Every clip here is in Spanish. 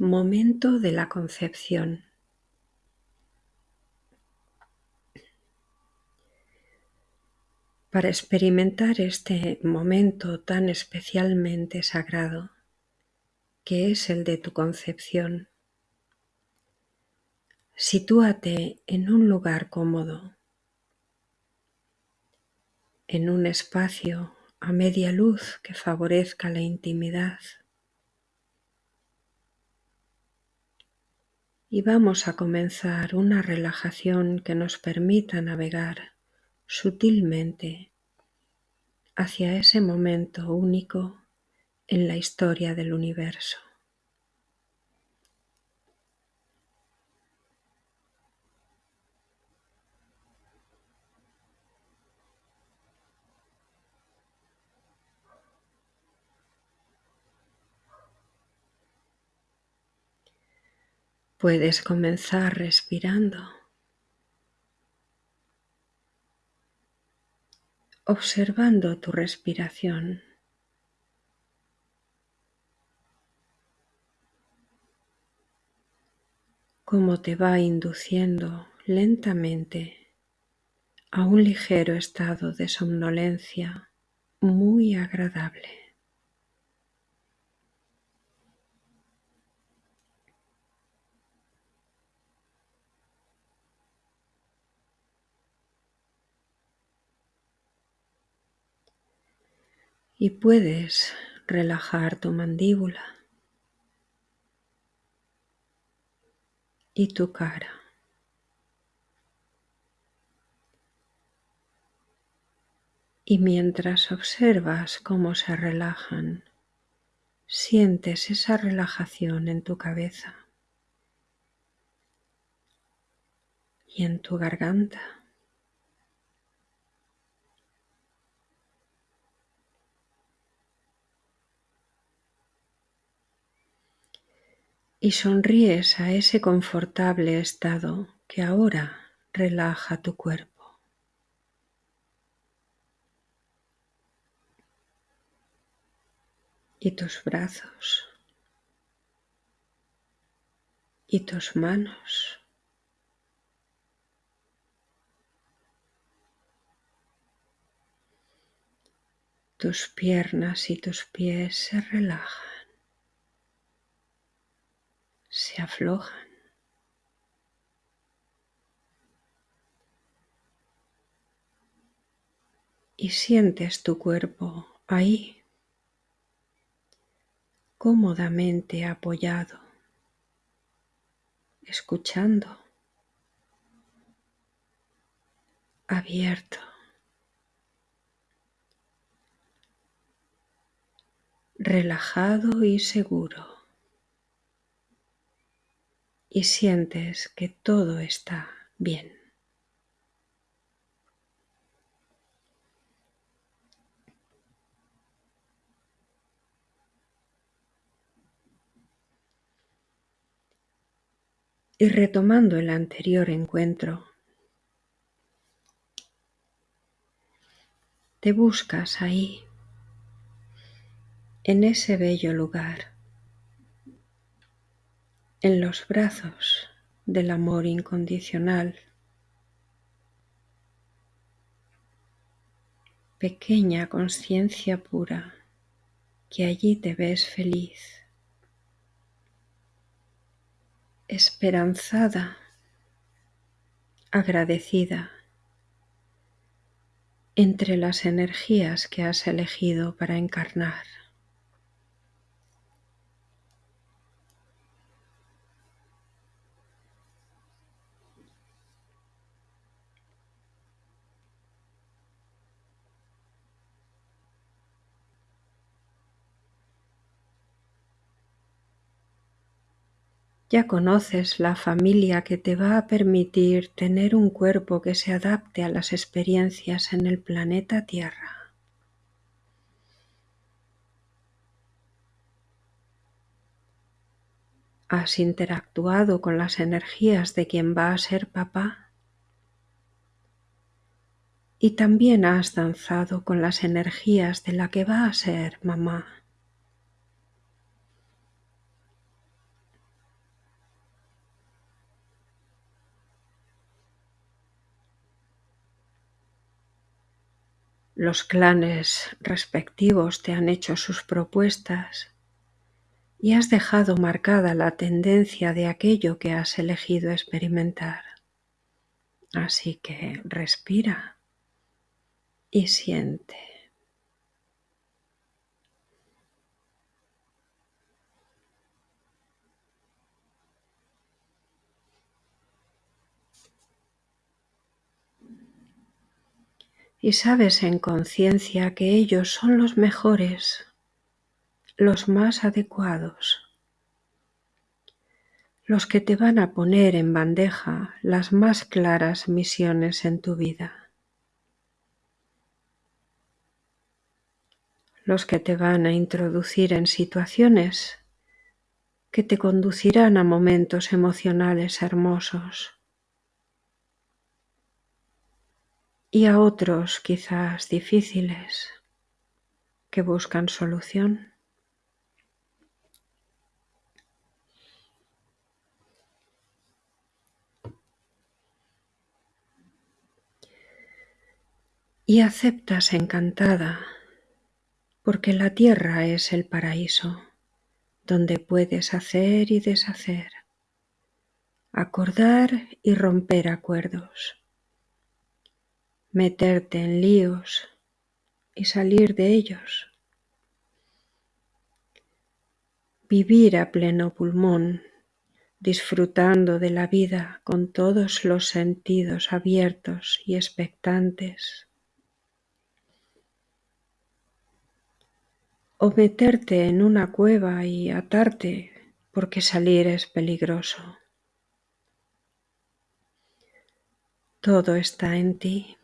Momento de la concepción. Para experimentar este momento tan especialmente sagrado, que es el de tu concepción, sitúate en un lugar cómodo, en un espacio a media luz que favorezca la intimidad. Y vamos a comenzar una relajación que nos permita navegar sutilmente hacia ese momento único en la historia del universo. Puedes comenzar respirando, observando tu respiración. cómo te va induciendo lentamente a un ligero estado de somnolencia muy agradable. Y puedes relajar tu mandíbula y tu cara. Y mientras observas cómo se relajan, sientes esa relajación en tu cabeza y en tu garganta. Y sonríes a ese confortable estado que ahora relaja tu cuerpo. Y tus brazos. Y tus manos. Tus piernas y tus pies se relajan. Se aflojan. Y sientes tu cuerpo ahí, cómodamente apoyado, escuchando, abierto. relajado y seguro y sientes que todo está bien. Y retomando el anterior encuentro, te buscas ahí, en ese bello lugar en los brazos del amor incondicional. Pequeña conciencia pura, que allí te ves feliz, esperanzada, agradecida entre las energías que has elegido para encarnar. Ya conoces la familia que te va a permitir tener un cuerpo que se adapte a las experiencias en el planeta Tierra. ¿Has interactuado con las energías de quien va a ser papá? Y también has danzado con las energías de la que va a ser mamá. Los clanes respectivos te han hecho sus propuestas y has dejado marcada la tendencia de aquello que has elegido experimentar. Así que respira y siente. Y sabes en conciencia que ellos son los mejores, los más adecuados, los que te van a poner en bandeja las más claras misiones en tu vida. los que te van a introducir en situaciones que te conducirán a momentos emocionales hermosos y a otros quizás difíciles que buscan solución. Y aceptas encantada porque la tierra es el paraíso, donde puedes hacer y deshacer, acordar y romper acuerdos, meterte en líos y salir de ellos, vivir a pleno pulmón, disfrutando de la vida con todos los sentidos abiertos y expectantes o meterte en una cueva y atarte porque salir es peligroso. Todo está en ti.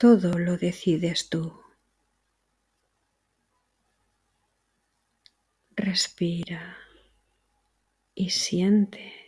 Todo lo decides tú. Respira y siente.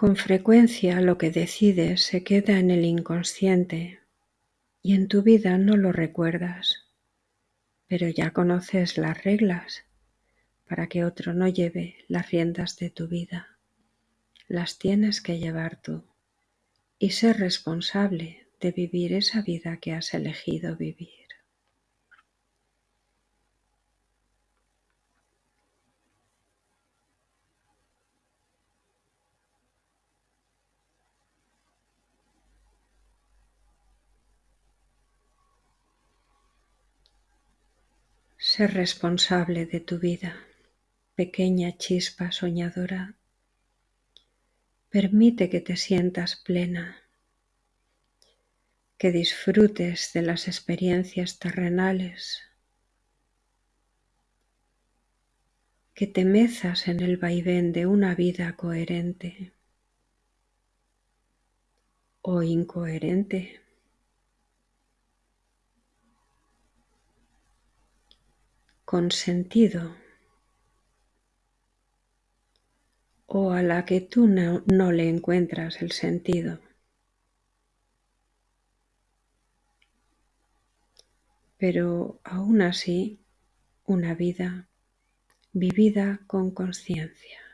Con frecuencia lo que decides se queda en el inconsciente y en tu vida no lo recuerdas, pero ya conoces las reglas para que otro no lleve las riendas de tu vida. Las tienes que llevar tú y ser responsable de vivir esa vida que has elegido vivir. Ser responsable de tu vida, pequeña chispa soñadora. Permite que te sientas plena, que disfrutes de las experiencias terrenales, que te mezas en el vaivén de una vida coherente o incoherente. Con sentido o a la que tú no, no, le encuentras el sentido. Pero aún así, una vida vivida con conciencia.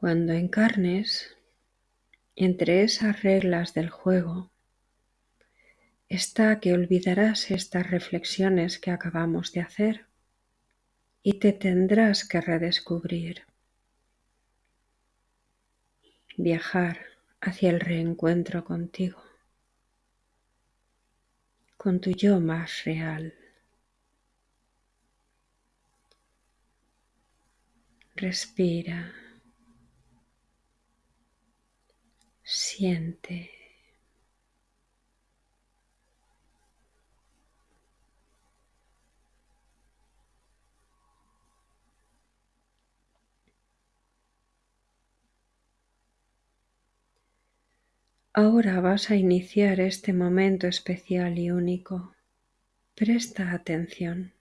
Cuando encarnes, entre esas reglas del juego, está que olvidarás estas reflexiones que acabamos de hacer y te tendrás que redescubrir, viajar hacia el reencuentro contigo, con tu yo más real. Respira. Siente. Ahora vas a iniciar este momento especial y único. Presta atención.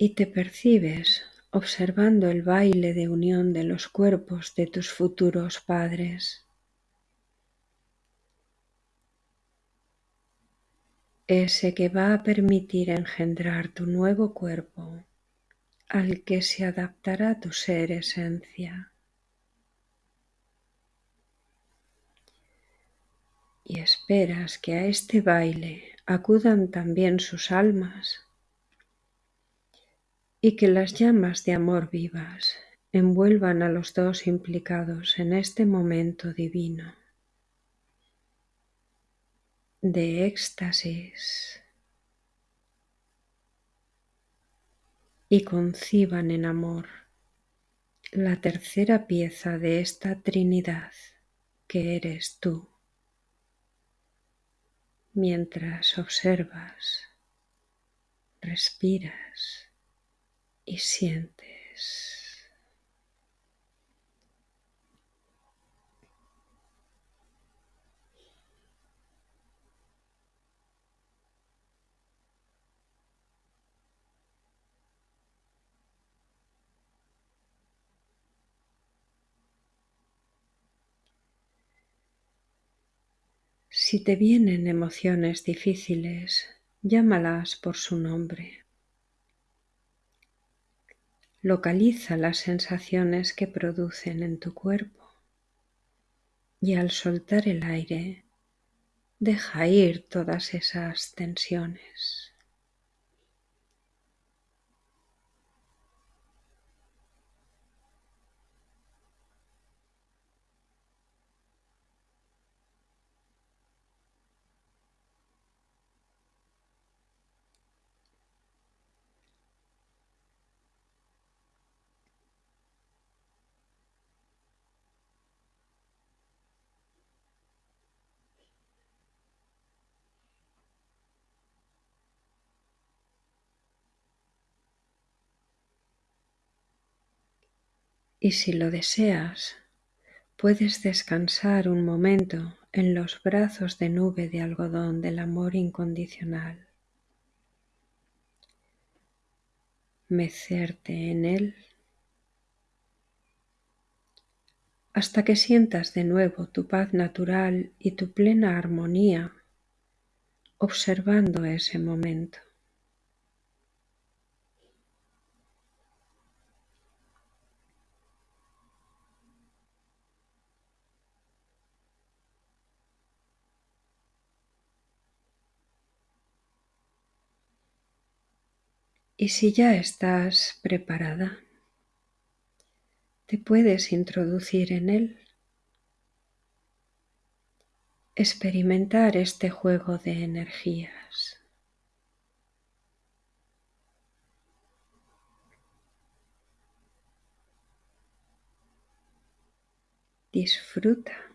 Y te percibes observando el baile de unión de los cuerpos de tus futuros padres. Ese que va a permitir engendrar tu nuevo cuerpo al que se adaptará tu ser esencia. Y esperas que a este baile acudan también sus almas y que las llamas de amor vivas envuelvan a los dos implicados en este momento divino de éxtasis y conciban en amor la tercera pieza de esta Trinidad que eres tú, mientras observas, respiras y sientes. Si te vienen emociones difíciles, llámalas por su nombre. Localiza las sensaciones que producen en tu cuerpo y al soltar el aire, deja ir todas esas tensiones. Y si lo deseas, puedes descansar un momento en los brazos de nube de algodón del amor incondicional. Mecerte en él hasta que sientas de nuevo tu paz natural y tu plena armonía observando ese momento. Y si ya estás preparada, te puedes introducir en él, experimentar este juego de energías. Disfruta.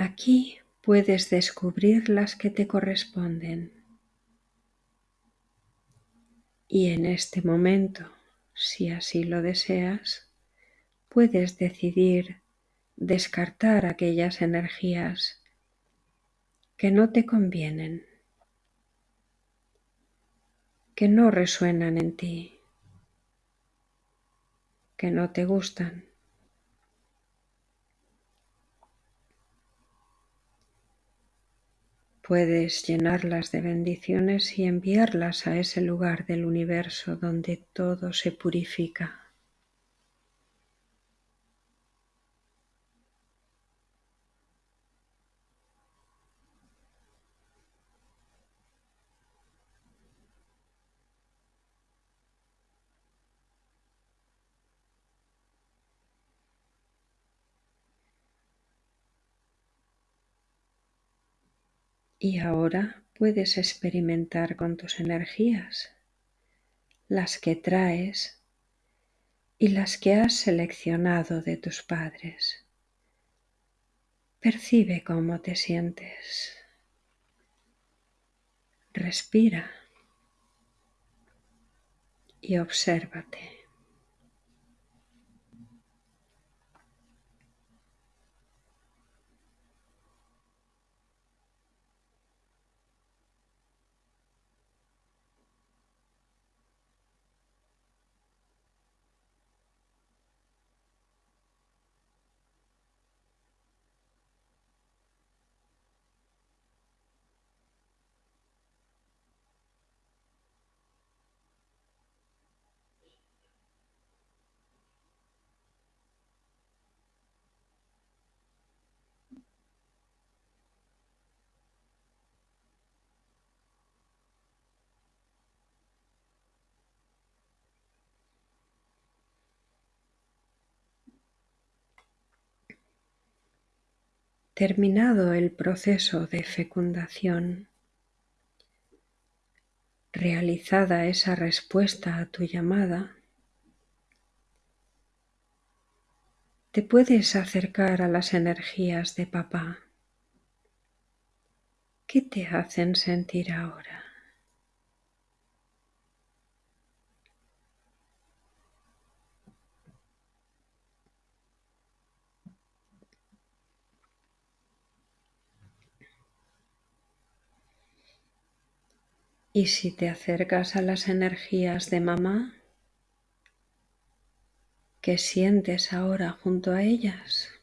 Aquí puedes descubrir las que te corresponden. Y en este momento, si así lo deseas, puedes decidir descartar aquellas energías que no te convienen, que no resuenan en ti, que no te gustan. Puedes llenarlas de bendiciones y enviarlas a ese lugar del universo donde todo se purifica. Y ahora puedes experimentar con tus energías, las que traes y las que has seleccionado de tus padres. Percibe cómo te sientes. Respira y obsérvate. Terminado el proceso de fecundación, realizada esa respuesta a tu llamada, te puedes acercar a las energías de papá. ¿Qué te hacen sentir ahora? Y si te acercas a las energías de mamá, ¿qué sientes ahora junto a ellas?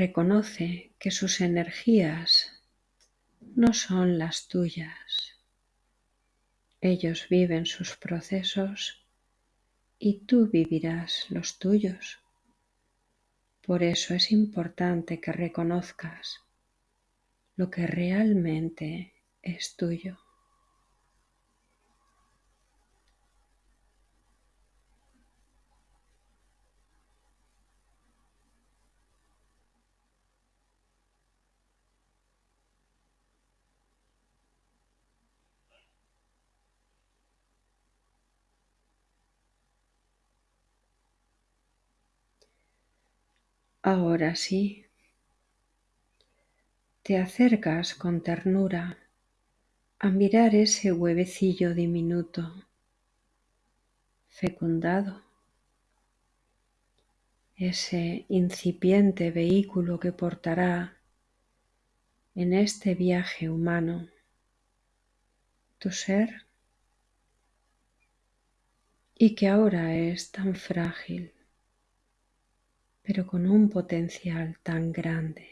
Reconoce que sus energías no son las tuyas. Ellos viven sus procesos y tú vivirás los tuyos. Por eso es importante que reconozcas lo que realmente es tuyo. Ahora sí, te acercas con ternura a mirar ese huevecillo diminuto, fecundado, ese incipiente vehículo que portará en este viaje humano tu ser y que ahora es tan frágil pero con un potencial tan grande.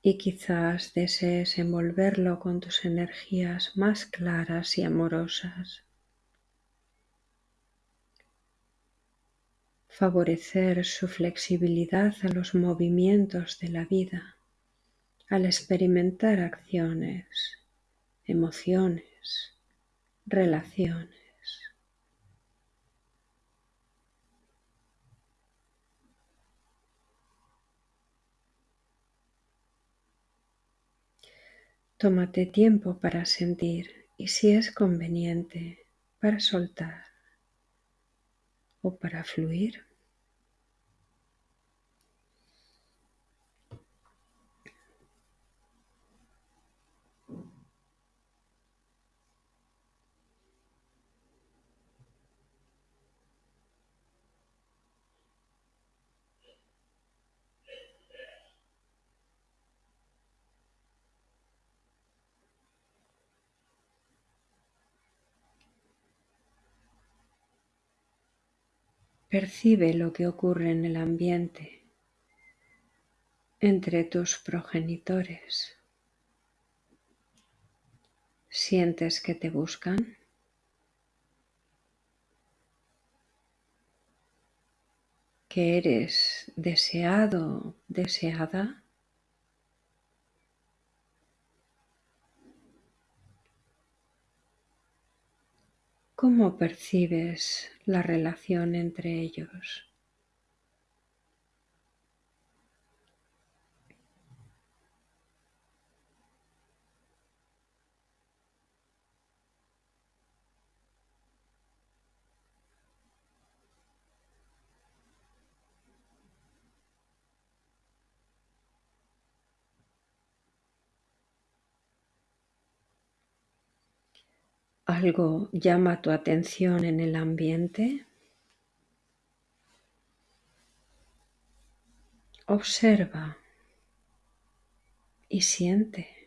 Y quizás desees envolverlo con tus energías más claras y amorosas. Favorecer su flexibilidad a los movimientos de la vida al experimentar acciones, emociones, relaciones. Tómate tiempo para sentir y si es conveniente para soltar o para fluir. Percibe lo que ocurre en el ambiente entre tus progenitores. ¿Sientes que te buscan? ¿Que eres deseado, deseada? ¿Cómo percibes la relación entre ellos? ¿Algo llama tu atención en el ambiente? Observa y siente.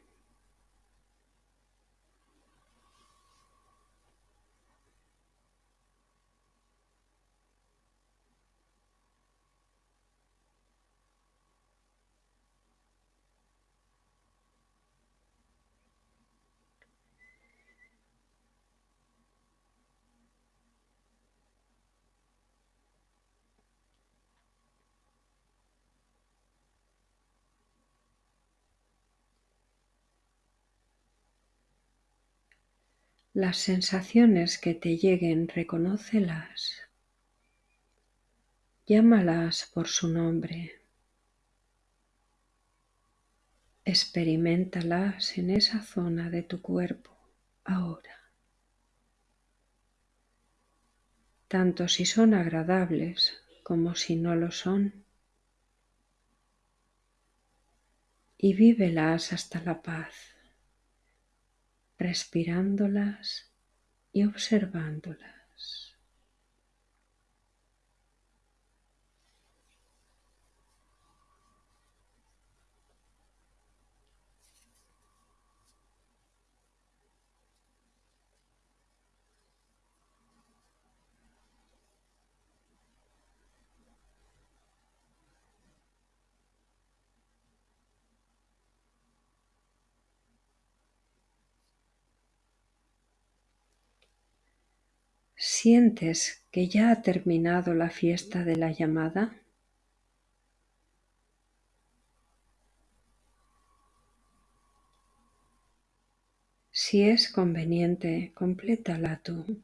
Las sensaciones que te lleguen, reconócelas. Llámalas por su nombre. Experimentalas en esa zona de tu cuerpo ahora. Tanto si son agradables como si no lo son. Y vívelas hasta la paz respirándolas y observándolas. ¿Sientes que ya ha terminado la fiesta de la llamada? Si es conveniente, complétala tú.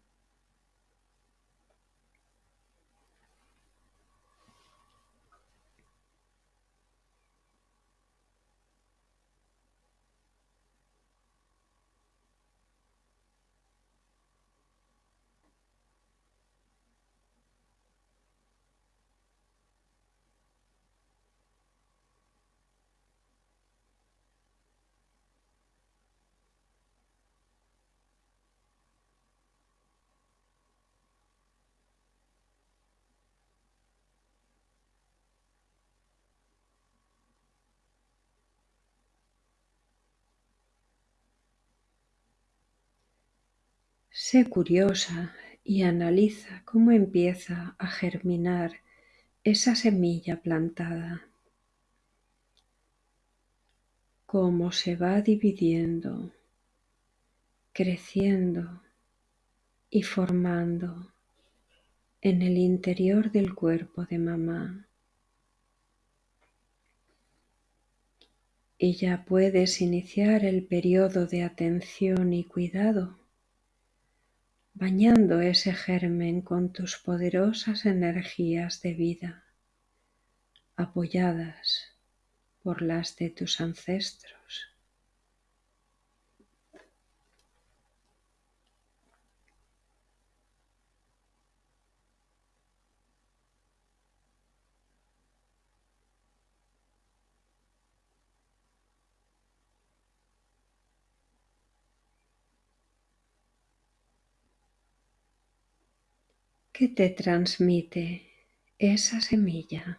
Sé curiosa y analiza cómo empieza a germinar esa semilla plantada, cómo se va dividiendo, creciendo y formando en el interior del cuerpo de mamá. Y ya puedes iniciar el periodo de atención y cuidado bañando ese germen con tus poderosas energías de vida, apoyadas por las de tus ancestros. que te transmite esa semilla.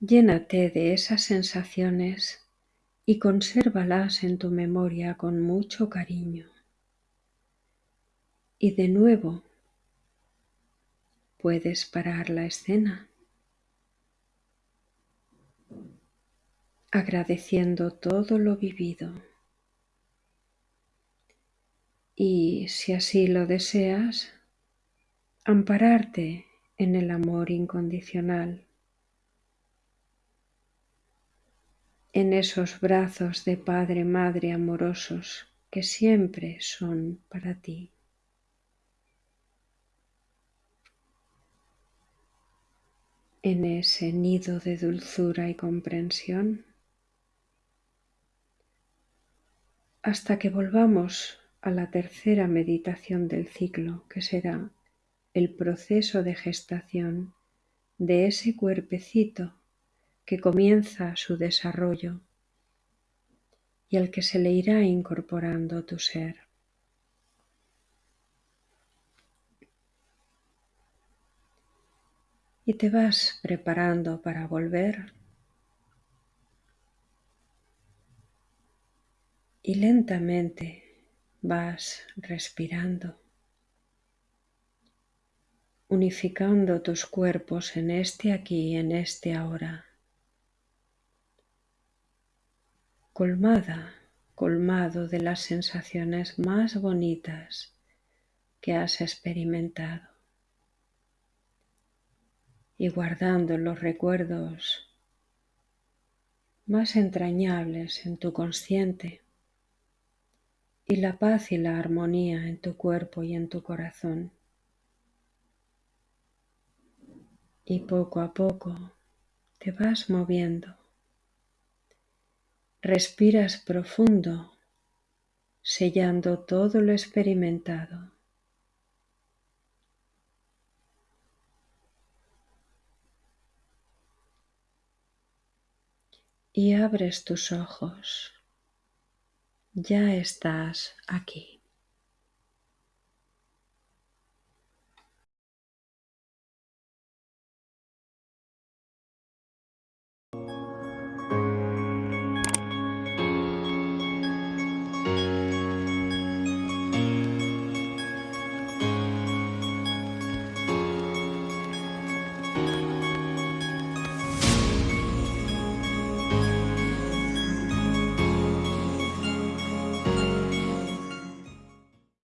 Llénate de esas sensaciones y consérvalas en tu memoria con mucho cariño. Y de nuevo puedes parar la escena, agradeciendo todo lo vivido. Y si así lo deseas, ampararte en el amor incondicional en esos brazos de Padre, Madre amorosos que siempre son para ti. En ese nido de dulzura y comprensión, hasta que volvamos a la tercera meditación del ciclo, que será el proceso de gestación de ese cuerpecito que comienza su desarrollo y al que se le irá incorporando tu ser. Y te vas preparando para volver y lentamente vas respirando, unificando tus cuerpos en este aquí en este ahora. Colmada, colmado de las sensaciones más bonitas que has experimentado y guardando los recuerdos más entrañables en tu consciente y la paz y la armonía en tu cuerpo y en tu corazón. Y poco a poco te vas moviendo Respiras profundo, sellando todo lo experimentado. Y abres tus ojos. Ya estás aquí.